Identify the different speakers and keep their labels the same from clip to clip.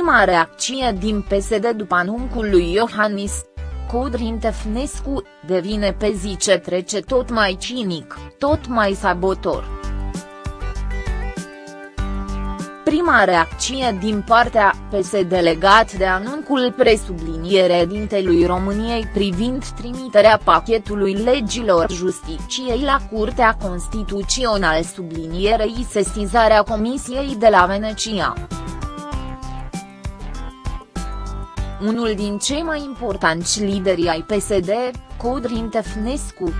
Speaker 1: Prima reacție din PSD după anuncul lui Iohannis. Codrin Tefnescu, devine pe zi ce trece tot mai cinic, tot mai sabotor. Prima reacție din partea PSD legat de anuncul presubliniere dintelui României privind trimiterea pachetului legilor justiciei la Curtea Constituțională sublinierei sesizarea Comisiei de la Venecia. Unul din cei mai importanți lideri ai PSD, Codrin Tefnescu,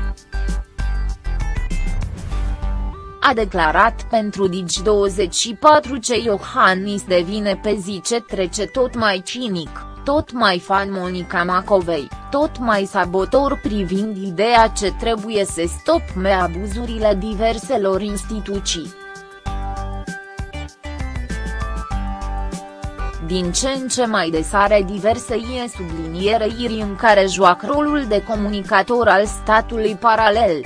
Speaker 1: a declarat pentru Digi24 ce Iohannis devine pe zi ce trece tot mai cinic, tot mai fan Monica Macovei, tot mai sabotor privind ideea ce trebuie să stopme abuzurile diverselor instituții. Din ce în ce mai des are diverse ie sublinierei în care joacă rolul de comunicator al statului paralel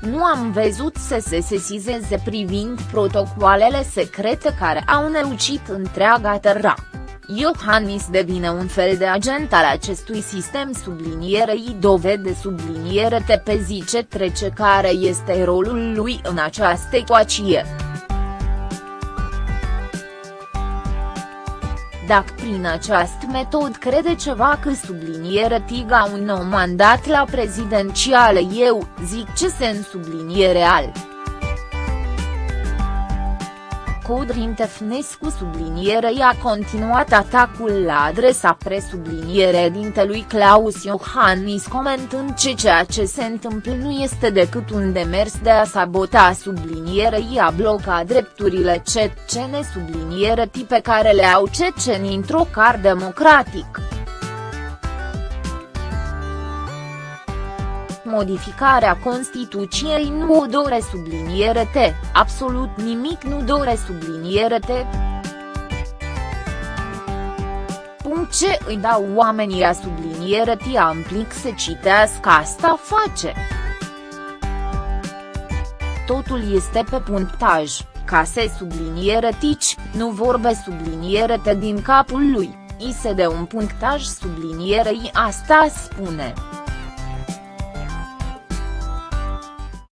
Speaker 1: nu am văzut să se sesizeze privind protocoalele secrete care au neucit întreaga terra. Iohannis devine un fel de agent al acestui sistem sublinierei dovede subliniere te pe zi ce trece care este rolul lui în această ecuație. Dacă prin această metod crede ceva că subliniere tiga un nou mandat la prezidențiale eu, zic ce se în subliniere al. Codrin Tefnescu sublinierei a continuat atacul la adresa presubliniere dintelui Claus Iohannis comentând ce ceea ce se întâmplă nu este decât un demers de a sabota sublinierei a bloca drepturile cetcene subliniere tipe care le au ceceni într-o car democratic. Modificarea Constituției nu o dore subliniere T, absolut nimic nu dore subliniere T. Punct ce îi dau oamenii a subliniere T amplic să citească asta face. Totul este pe punctaj, ca să subliniere tici, nu vorbe subliniere te din capul lui, i se de un punctaj sublinierei asta spune.